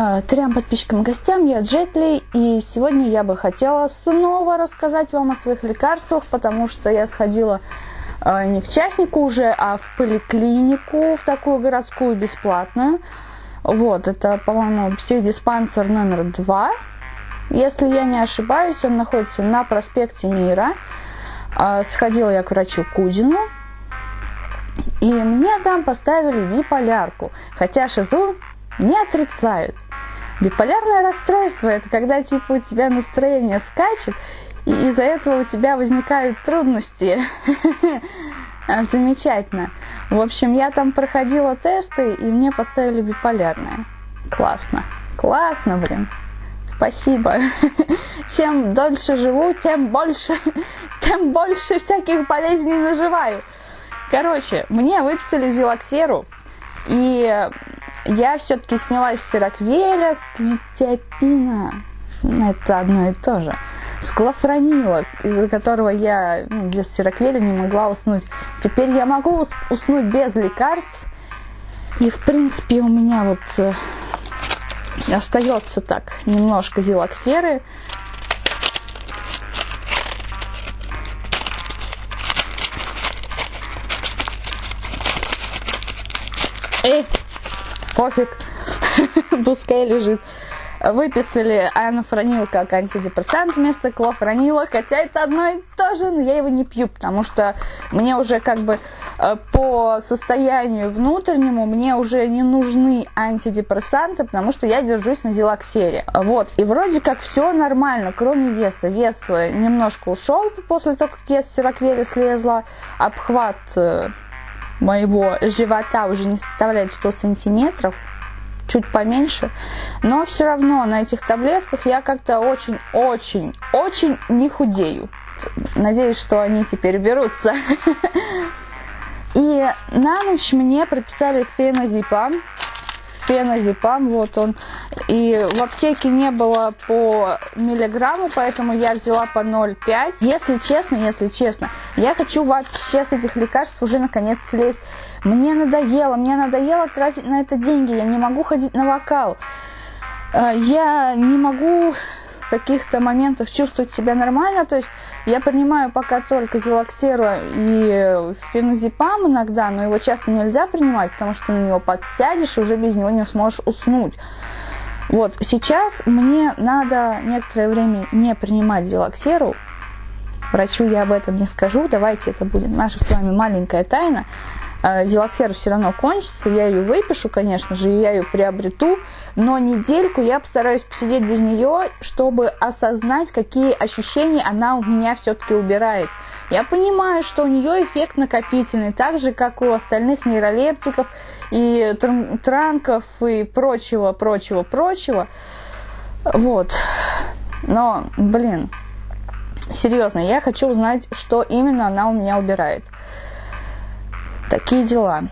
Э, трем подписчикам и гостям, я Джетли, и сегодня я бы хотела снова рассказать вам о своих лекарствах, потому что я сходила э, не к частнику уже, а в поликлинику, в такую городскую бесплатную. Вот, это, по-моему, психдиспансер номер два. Если я не ошибаюсь, он находится на проспекте Мира. Э, сходила я к врачу Кузину, и мне там поставили биполярку, хотя шизу не отрицают. Биполярное расстройство – это когда типа у тебя настроение скачет, и из-за этого у тебя возникают трудности. Замечательно. В общем, я там проходила тесты, и мне поставили биполярное. Классно. Классно, блин. Спасибо. Чем дольше живу, тем больше, тем больше всяких болезней наживаю. Короче, мне выписали зилоксеру, и я все-таки снялась с сироквеля, с квитиапина. Ну, это одно и то же. С клофранила, из-за которого я ну, без сироквеля не могла уснуть. Теперь я могу уснуть без лекарств. И, в принципе, у меня вот э, остается так немножко зилоксеры. Эй, пофиг, пускай лежит. Выписали анафронил как антидепрессант вместо клофранила, хотя это одно и то же, но я его не пью, потому что мне уже как бы э, по состоянию внутреннему мне уже не нужны антидепрессанты, потому что я держусь на зилоксере. Вот, и вроде как все нормально, кроме веса. Вес э, немножко ушел после того, как я с сироквели слезла, обхват э, моего живота уже не составляет 100 сантиметров, чуть поменьше, но все равно на этих таблетках я как-то очень-очень-очень не худею. Надеюсь, что они теперь берутся. И на ночь мне прописали феназепам феназепам, вот он. И в аптеке не было по миллиграмму, поэтому я взяла по 0,5. Если честно, если честно, я хочу вообще с этих лекарств уже наконец слезть. Мне надоело, мне надоело тратить на это деньги, я не могу ходить на вокал. Э, я не могу в каких-то моментах чувствовать себя нормально. То есть я принимаю пока только зилоксеру и феназепам иногда, но его часто нельзя принимать, потому что на него подсядешь и уже без него не сможешь уснуть. Вот, сейчас мне надо некоторое время не принимать зилоксеру. Врачу я об этом не скажу, давайте это будет наша с вами маленькая тайна. Э, зилоксер все равно кончится, я ее выпишу, конечно же, и я ее приобрету, но недельку я постараюсь посидеть без нее, чтобы осознать, какие ощущения она у меня все-таки убирает. Я понимаю, что у нее эффект накопительный, так же, как у остальных нейролептиков и транков и прочего, прочего, прочего. Вот. Но, блин, серьезно, я хочу узнать, что именно она у меня убирает. Такие дела.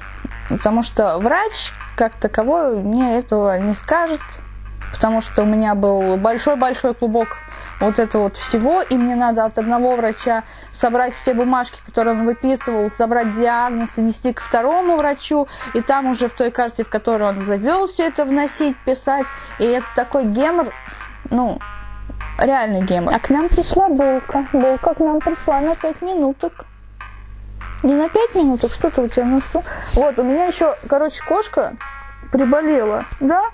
Потому что врач, как таковой, мне этого не скажет, потому что у меня был большой-большой клубок вот этого вот всего, и мне надо от одного врача собрать все бумажки, которые он выписывал, собрать диагноз и нести к второму врачу, и там уже в той карте, в которой он завел все это вносить, писать, и это такой гемор, ну, реальный гемор. А к нам пришла булка, булка к нам пришла на пять минуток. Не на 5 минут, что-то у тебя носу. Вот, у меня еще, короче, кошка приболела, да?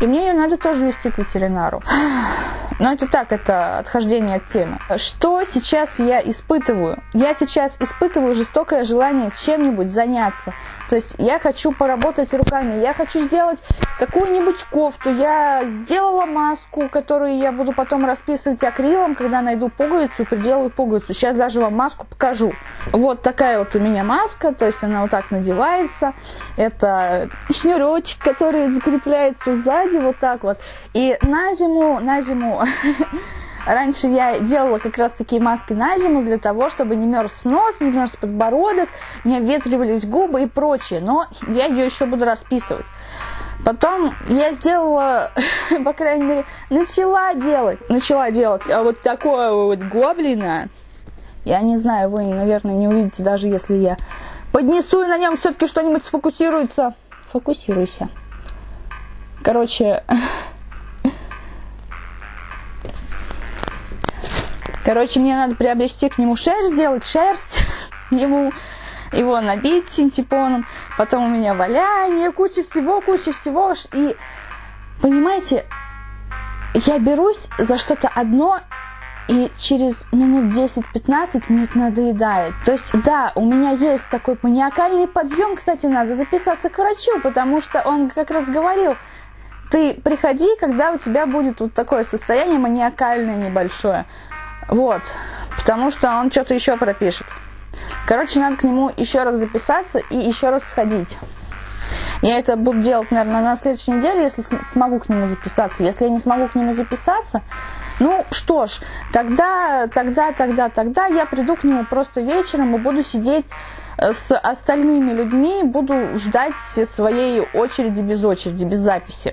И мне ее надо тоже вести к ветеринару. Но это так, это отхождение от темы. Что сейчас я испытываю? Я сейчас испытываю жестокое желание чем-нибудь заняться. То есть я хочу поработать руками, я хочу сделать какую-нибудь кофту. Я сделала маску, которую я буду потом расписывать акрилом, когда найду пуговицу приделаю пуговицу. Сейчас даже вам маску покажу. Вот такая вот у меня маска, то есть она вот так надевается. Это шнурочек, который закрепляется сзади, вот так вот. И на зиму, на зиму Раньше я делала как раз такие маски на зиму для того, чтобы не мерз нос, не мерз подбородок, не обветривались губы и прочее. Но я ее еще буду расписывать. Потом я сделала, по крайней мере, начала делать, начала делать а вот такое вот гоблина. Я не знаю, вы, наверное, не увидите, даже если я поднесу и на нем все-таки что-нибудь сфокусируется. Фокусируйся. Короче, короче, мне надо приобрести к нему шерсть, сделать шерсть ему, его набить синтепоном, потом у меня валяние, куча всего, куча всего. И, понимаете, я берусь за что-то одно, и через минут 10-15 мне это надоедает. То есть, да, у меня есть такой маниакальный подъем, кстати, надо записаться к врачу, потому что он как раз говорил, ты приходи, когда у тебя будет вот такое состояние маниакальное небольшое. Вот, потому что он что-то еще пропишет. Короче, надо к нему еще раз записаться и еще раз сходить. Я это буду делать, наверное, на следующей неделе, если смогу к нему записаться. Если я не смогу к нему записаться, ну что ж, тогда, тогда, тогда, тогда я приду к нему просто вечером и буду сидеть с остальными людьми, буду ждать своей очереди без очереди, без записи.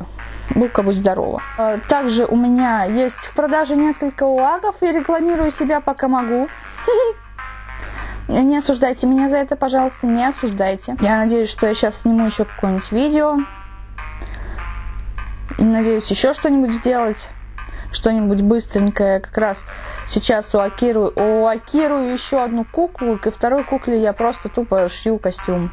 Ну-ка, будь здорова. Э, также у меня есть в продаже несколько уагов, и рекламирую себя пока могу. Не осуждайте меня за это, пожалуйста, не осуждайте. Я надеюсь, что я сейчас сниму еще какое-нибудь видео. И надеюсь еще что-нибудь сделать. Что-нибудь быстренькое. Как раз сейчас уакирую, уакирую еще одну куклу. И второй кукле я просто тупо шью костюм.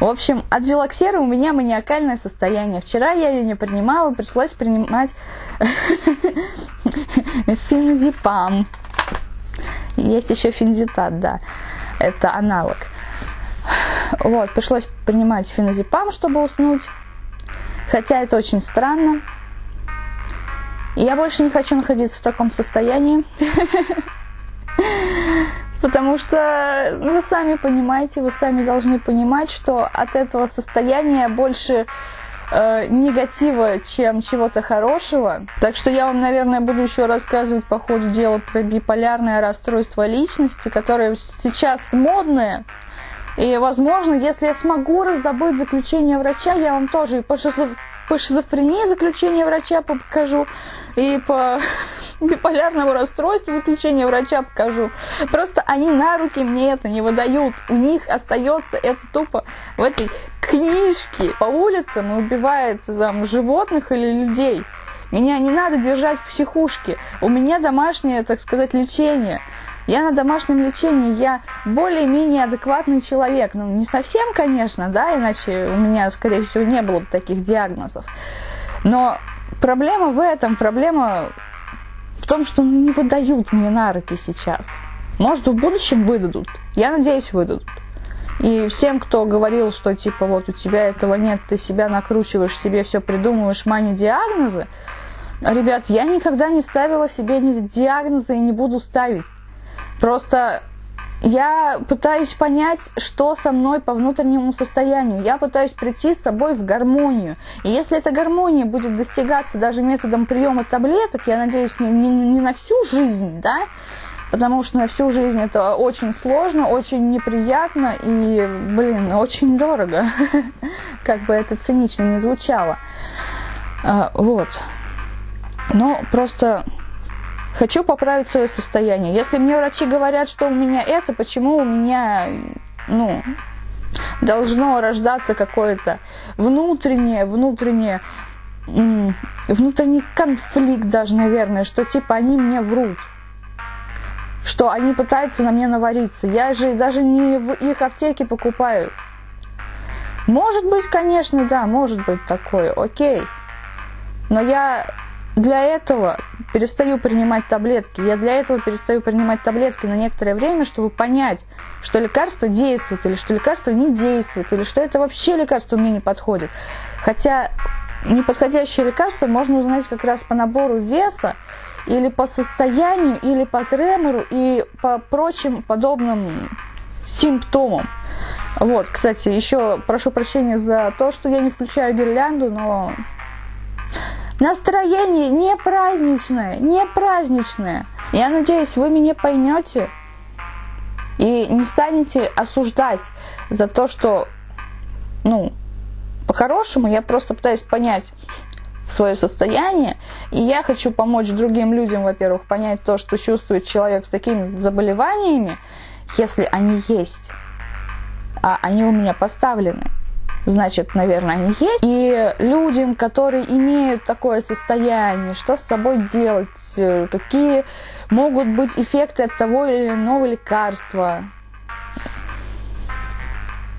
В общем, от дилоксера у меня маниакальное состояние. Вчера я ее не принимала, пришлось принимать феназепам. Есть еще фензитат, да, это аналог. Вот, пришлось принимать феназепам, чтобы уснуть. Хотя это очень странно. Я больше не хочу находиться в таком состоянии. Потому что вы сами понимаете, вы сами должны понимать, что от этого состояния больше э, негатива, чем чего-то хорошего. Так что я вам, наверное, буду еще рассказывать по ходу дела про биполярное расстройство личности, которое сейчас модное. И, возможно, если я смогу раздобыть заключение врача, я вам тоже и по. По шизофрении заключение врача покажу, и по биполярному расстройству заключение врача покажу. Просто они на руки мне это не выдают. У них остается это тупо в этой книжке. По улицам убивает там, животных или людей. Меня не надо держать в психушке. У меня домашнее, так сказать, лечение. Я на домашнем лечении, я более-менее адекватный человек. Ну, не совсем, конечно, да, иначе у меня, скорее всего, не было бы таких диагнозов. Но проблема в этом, проблема в том, что не выдают мне на руки сейчас. Может, в будущем выдадут. Я надеюсь, выдадут. И всем, кто говорил, что типа вот у тебя этого нет, ты себя накручиваешь, себе все придумываешь, мани диагнозы. Ребят, я никогда не ставила себе ни диагнозы и не буду ставить. Просто я пытаюсь понять, что со мной по внутреннему состоянию. Я пытаюсь прийти с собой в гармонию. И если эта гармония будет достигаться даже методом приема таблеток, я надеюсь, не, не, не на всю жизнь, да, потому что на всю жизнь это очень сложно, очень неприятно и, блин, очень дорого, как бы это цинично не звучало. А, вот. Но просто Хочу поправить свое состояние. Если мне врачи говорят, что у меня это, почему у меня, ну, должно рождаться какое-то внутреннее, внутреннее, внутренний конфликт даже, наверное, что типа они мне врут что они пытаются на мне навариться. Я же даже не в их аптеке покупаю. Может быть, конечно, да, может быть такое, окей. Но я для этого перестаю принимать таблетки. Я для этого перестаю принимать таблетки на некоторое время, чтобы понять, что лекарство действует, или что лекарство не действует, или что это вообще лекарство мне не подходит. Хотя неподходящее лекарство можно узнать как раз по набору веса, или по состоянию, или по тремору, и по прочим подобным симптомам. Вот, кстати, еще прошу прощения за то, что я не включаю гирлянду, но Настроение не праздничное, не праздничное. Я надеюсь, вы меня поймете и не станете осуждать за то, что, ну, по-хорошему, я просто пытаюсь понять свое состояние, и я хочу помочь другим людям, во-первых, понять то, что чувствует человек с такими заболеваниями, если они есть, а они у меня поставлены. Значит, наверное, они есть. И людям, которые имеют такое состояние, что с собой делать, э, какие могут быть эффекты от того или иного лекарства.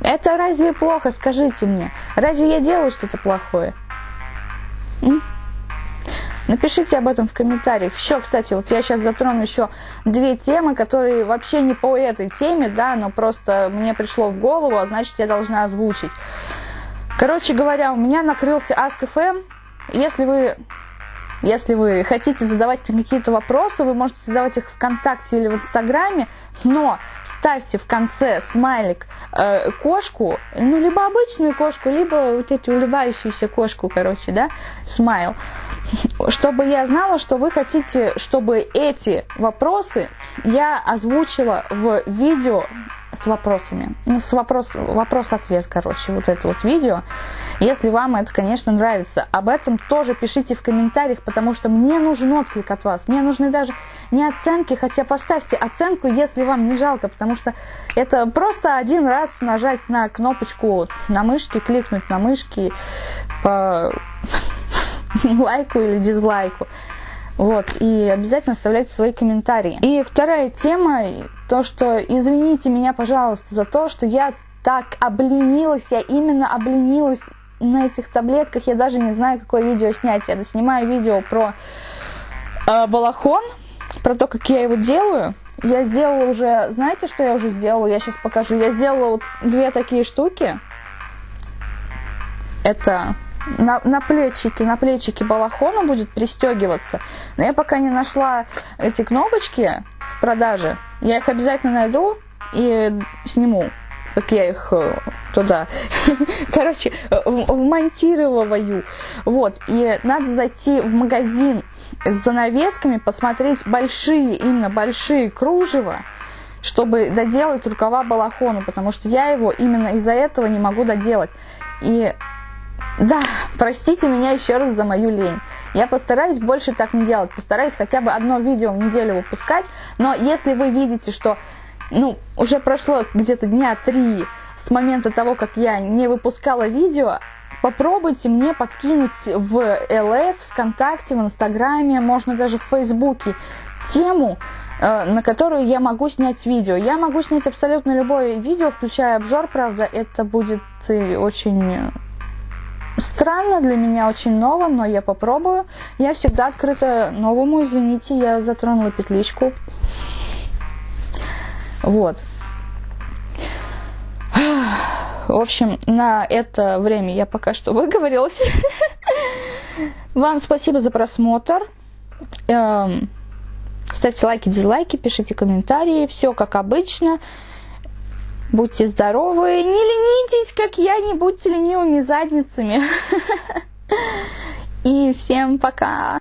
Это разве плохо, скажите мне? Разве я делаю что-то плохое? М? Напишите об этом в комментариях. Еще, кстати, вот я сейчас затрону еще две темы, которые вообще не по этой теме, да, но просто мне пришло в голову, а значит я должна озвучить. Короче говоря, у меня накрылся Ask.fm. Если вы если вы хотите задавать мне какие-то вопросы, вы можете задавать их ВКонтакте или в Инстаграме, но ставьте в конце смайлик э, кошку, ну, либо обычную кошку, либо вот эти улыбающуюся кошку, короче, да, смайл, чтобы я знала, что вы хотите, чтобы эти вопросы я озвучила в видео с вопросами. Ну, с вопрос, вопрос-ответ, короче, вот это вот видео. Если вам это, конечно, нравится, об этом тоже пишите в комментариях, потому что мне нужен отклик от вас. Мне нужны даже не оценки, хотя поставьте оценку, если вам не жалко, потому что это просто один раз нажать на кнопочку на мышке, кликнуть на мышке по лайку или дизлайку. Вот, и обязательно оставляйте свои комментарии. И вторая тема, то, что извините меня, пожалуйста, за то, что я так обленилась, я именно обленилась на этих таблетках, я даже не знаю, какое видео снять. Я снимаю видео про э, балахон, про то, как я его делаю. Я сделала уже, знаете, что я уже сделала? Я сейчас покажу. Я сделала вот две такие штуки. Это на, на плечике, на плечике балахона будет пристегиваться. Но я пока не нашла эти кнопочки в продаже. Я их обязательно найду и сниму, как я их э, туда, короче, вмонтировываю. Вот, и надо зайти в магазин с занавесками, посмотреть большие, именно большие кружева, чтобы доделать рукава балахону, потому что я его именно из-за этого не могу доделать. И да, простите меня еще раз за мою лень. Я постараюсь больше так не делать, постараюсь хотя бы одно видео в неделю выпускать, но если вы видите, что ну, уже прошло где-то дня три с момента того, как я не выпускала видео, попробуйте мне подкинуть в ЛС, ВКонтакте, в Инстаграме, можно даже в Фейсбуке тему, э, на которую я могу снять видео. Я могу снять абсолютно любое видео, включая обзор, правда, это будет очень Странно для меня, очень ново, но я попробую. Я всегда открыта новому, извините, я затронула петличку. Вот. В общем, на это время я пока что выговорилась. Вам спасибо за просмотр. Эм, ставьте лайки, дизлайки, пишите комментарии. Все как обычно. Будьте здоровы, не ленитесь, как я, не будьте ленивыми задницами. И всем пока!